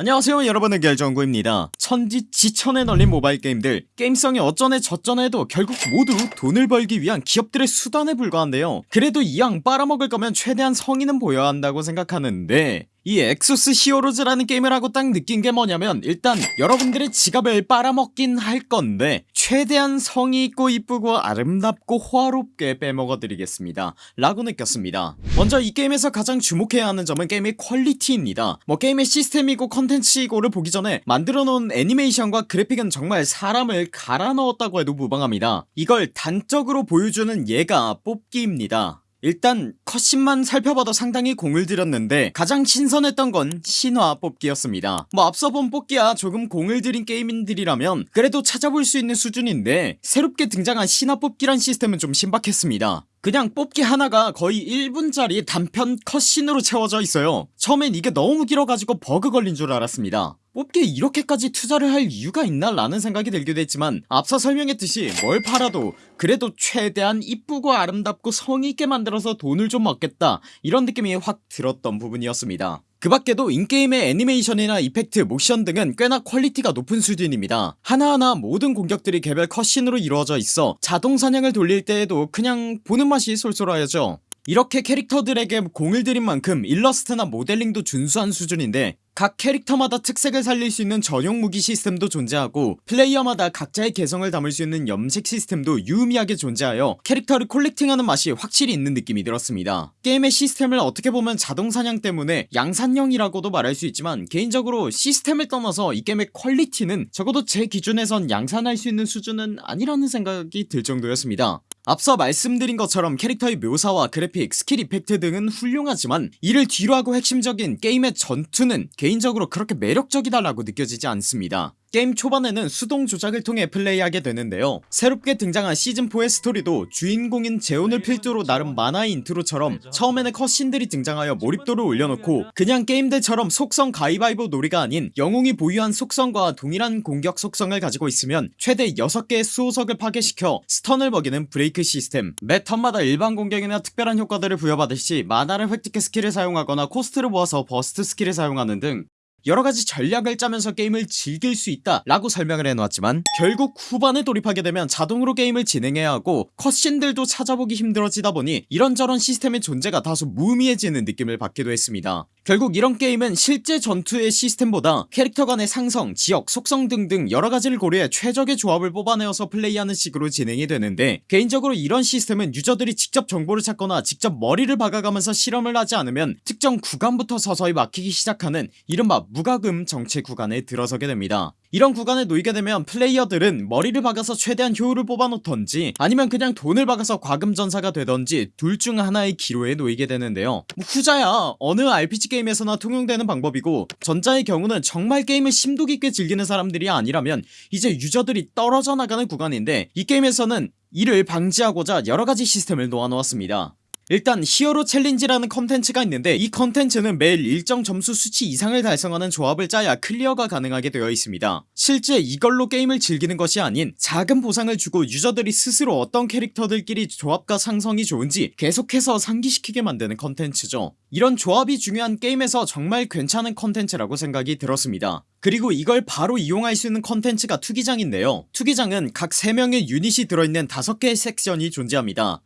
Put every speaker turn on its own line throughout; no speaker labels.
안녕하세요 여러분의 결정구입니다. 천지 지천에 널린 모바일 게임들. 게임성이 어쩌네 저쩌네 해도 결국 모두 돈을 벌기 위한 기업들의 수단에 불과한데요. 그래도 이왕 빨아먹을 거면 최대한 성의는 보여야 한다고 생각하는데 이 엑소스 히어로즈라는 게임을 하고 딱 느낀 게 뭐냐면 일단 여러분들의 지갑을 빨아먹긴 할 건데 최대한 성의있고 이쁘고 아름답고 호화롭게 빼먹어 드리겠습니다. 라고 느꼈습니다. 먼저 이 게임에서 가장 주목해야 하는 점은 게임의 quality입니다. 뭐 게임의 시스템이고 컨텐츠이고를 보기 전에 만들어 놓은 애니메이션과 그래픽은 정말 사람을 갈아 넣었다고 해도 무방합니다. 이걸 단적으로 보여주는 예가 뽑기입니다 일단 cutscene만 살펴봐도 상당히 공을 들였는데 가장 신선했던 건 신화 뽑기였습니다. 뭐 앞서 본 뽑기야 조금 공을 들인 게임인들이라면 그래도 찾아볼 수 있는 수준인데 새롭게 등장한 신화 뽑기란 시스템은 좀 신박했습니다. 그냥 뽑기 하나가 거의 1분짜리 단편 cutscene으로 채워져 있어요. 처음엔 이게 너무 길어가지고 버그 걸린 줄 알았습니다 뽑기에 이렇게까지 투자를 할 이유가 있나 라는 생각이 들기도 했지만 앞서 설명했듯이 뭘 팔아도 그래도 최대한 이쁘고 아름답고 성의있게 만들어서 돈을 좀 얻겠다 이런 느낌이 확 들었던 부분이었습니다. 그 밖에도 in-game의 애니메이션이나 effect, 모션 등은 꽤나 quality가 높은 수준입니다. 하나하나 모든 공격들이 개별 cutscene으로 이루어져 있어 자동 사냥을 돌릴 때에도 그냥 보는 맛이 쏠쏠하죠. 이렇게 캐릭터들에게 공을 들인 만큼 일러스트나 모델링도 준수한 수준인데 각 캐릭터마다 특색을 살릴 수 있는 전용 무기 시스템도 존재하고 플레이어마다 각자의 개성을 담을 수 있는 염색 시스템도 유의미하게 존재하여 캐릭터를 collecting하는 맛이 확실히 있는 느낌이 들었습니다. 게임의 시스템을 어떻게 보면 자동사냥 때문에 양산형이라고도 말할 수 있지만 개인적으로 시스템을 떠나서 이 게임의 quality는 적어도 제 기준에선 양산할 수 있는 수준은 아니라는 생각이 들 정도였습니다 앞서 말씀드린 것처럼 캐릭터의 묘사와 그래픽, skill effect 등은 훌륭하지만 이를 뒤로하고 핵심적인 게임의 전투는 개인적으로 그렇게 매력적이다 라고 느껴지지 않습니다 게임 초반에는 수동 조작을 통해 플레이하게 되는데요. 새롭게 등장한 시즌4의 스토리도 주인공인 제온을 필두로 나름 만화의 인트로처럼 처음에는 cutscene들이 등장하여 몰입도를 올려놓고 그냥 게임들처럼 속성 가위바위보 놀이가 아닌 영웅이 보유한 속성과 동일한 공격 속성을 가지고 있으면 최대 6개의 수호석을 파괴시켜 stun을 먹이는 브레이크 시스템. 매 턴마다 일반 공격이나 특별한 효과들을 부여받을 시 마나를 획득해 skill을 사용하거나 코스트를 모아서 burst skill을 사용하는 등 여러가지 전략을 짜면서 게임을 즐길 수 있다 라고 설명을 해놓았지만 결국 후반에 돌입하게 되면 자동으로 게임을 진행해야 하고 컷신들도 찾아보기 힘들어지다 보니 이런저런 시스템의 존재가 다소 무의미해지는 느낌을 받기도 했습니다 결국 이런 게임은 실제 전투의 시스템보다 캐릭터 간의 상성, 지역, 속성 등등 여러가지를 고려해 최적의 조합을 뽑아내어서 플레이하는 식으로 진행이 되는데 개인적으로 이런 시스템은 유저들이 직접 정보를 찾거나 직접 머리를 박아가면서 실험을 하지 않으면 특정 구간부터 서서히 막히기 시작하는 이른바 무과금 정체 구간에 들어서게 됩니다 이런 구간에 놓이게 되면 플레이어들은 머리를 박아서 최대한 효율을 뽑아놓던지 아니면 그냥 돈을 박아서 과금전사가 되던지 둘 중 하나의 기로에 놓이게 되는데요. 뭐 후자야 어느 RPG 게임에서나 통용되는 방법이고 전자의 경우는 정말 게임을 심도 깊게 즐기는 사람들이 아니라면 이제 유저들이 떨어져 나가는 구간인데 이 게임에서는 이를 방지하고자 여러가지 시스템을 놓아놓았습니다 일단 hero challenge라는 컨텐츠가 있는데 이 컨텐츠는 매일 일정 점수 수치 이상을 달성하는 조합을 짜야 클리어가 가능하게 되어 있습니다. 실제 이걸로 게임을 즐기는 것이 아닌 작은 보상을 주고 유저들이 스스로 어떤 캐릭터들끼리 조합과 상성이 좋은지 계속해서 상기시키게 만드는 컨텐츠죠. 이런 조합이 중요한 게임에서 정말 괜찮은 컨텐츠라고 생각이 들었습니다. 그리고 이걸 바로 이용할 수 있는 컨텐츠가 투기장인데요. 투기장은 각 3명의 유닛이 들어있는 5개의 섹션이 존재합니다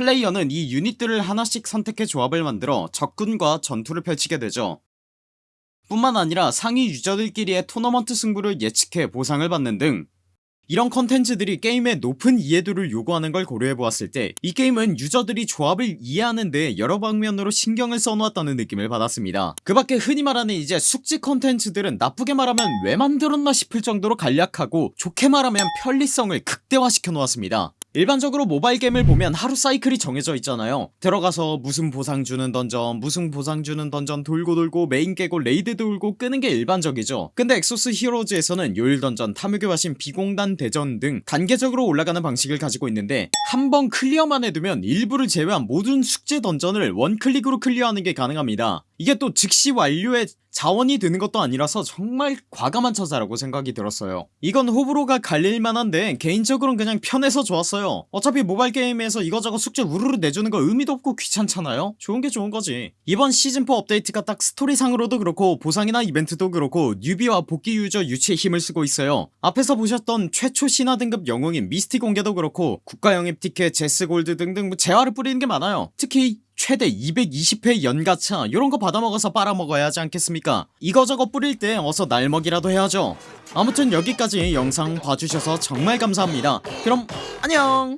플레이어는 이 유닛들을 하나씩 선택해 조합을 만들어 적군과 전투를 펼치게 되죠. 뿐만 아니라 상위 유저들끼리의 토너먼트 승부를 예측해 보상을 받는 등 이런 컨텐츠들이 게임의 높은 이해도를 요구하는 걸 고려해보았을 때 이 게임은 유저들이 조합을 이해하는 데 여러 방면으로 신경을 써놓았다는 느낌을 받았습니다. 그 밖에 흔히 말하는 이제 숙제 컨텐츠들은 나쁘게 말하면 왜 만들었나 싶을 정도로 간략하고 좋게 말하면 편리성을 극대화시켜 놓았습니다 일반적으로 모바일 게임을 보면 하루 사이클이 정해져 있잖아요. 들어가서 무슨 보상 주는 던전 무슨 보상 주는 던전 돌고 돌고 메인 깨고 레이드 돌고 끄는 게 일반적이죠. 근데 엑소스 히어로즈에서는 요일 던전 탐욕의 화신 비공단 대전 등 단계적으로 올라가는 방식을 가지고 있는데 한 번 클리어만 해두면 일부를 제외한 모든 숙제 던전을 one click으로 클리어하는 게 가능합니다 이게 또 즉시 완료의 자원이 되는 것도 아니라서 정말 과감한 처사라고 생각이 들었어요. 이건 호불호가 갈릴만한데 개인적으로는 그냥 편해서 좋았어요. 어차피 모바일 게임에서 이거저거 숙제 우르르 내주는 거 의미도 없고 귀찮잖아요. 좋은게 좋은거지. 이번 시즌4 업데이트가 딱 스토리상으로도 그렇고 보상이나 이벤트도 그렇고 newbie와 복귀 유저 유치에 힘을 쓰고 있어요. 앞에서 보셨던 최초 신화 등급 영웅인 미스티 공개도 그렇고 국가 영입 티켓 제스 골드 등등 뭐 재화를 뿌리는 게 많아요. 특히 최대 220회 연가차 이런거 받아먹어서 빨아먹어야 하지 않겠습니까? 이거저거 뿌릴 때 어서 날먹이라도 해야죠. 아무튼 여기까지 영상 봐주셔서 정말 감사합니다. 그럼 안녕